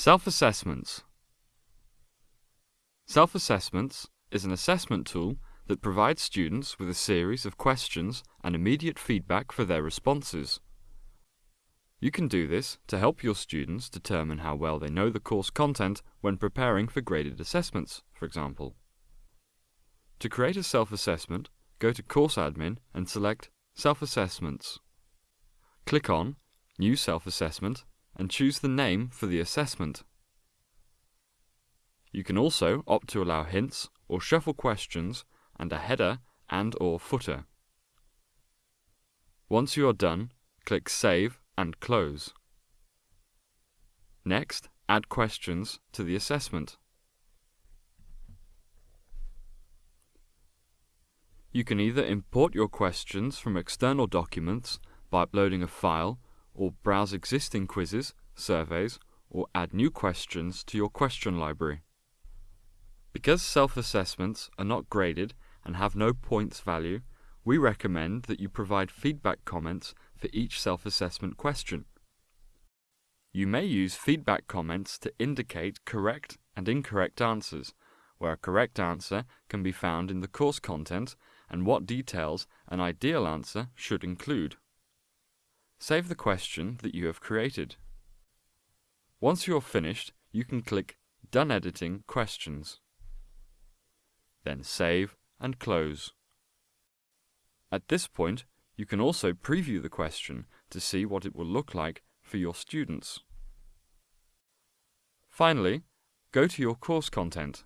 Self-assessments. Self-assessments is an assessment tool that provides students with a series of questions and immediate feedback for their responses. You can do this to help your students determine how well they know the course content when preparing for graded assessments, for example. To create a self-assessment, go to Course Admin and select Self-assessments. Click on New Self-assessment and choose the name for the assessment. You can also opt to allow hints or shuffle questions and a header and or footer. Once you are done, click Save and Close. Next, add questions to the assessment. You can either import your questions from external documents by uploading a file or browse existing quizzes, surveys, or add new questions to your question library. Because self-assessments are not graded and have no points value, we recommend that you provide feedback comments for each self-assessment question. You may use feedback comments to indicate correct and incorrect answers, where a correct answer can be found in the course content and what details an ideal answer should include. Save the question that you have created. Once you are finished, you can click Done Editing Questions. Then save and close. At this point, you can also preview the question to see what it will look like for your students. Finally, go to your course content.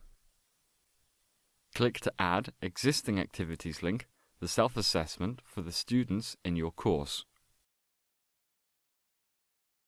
Click to add existing activities link, the self-assessment for the students in your course.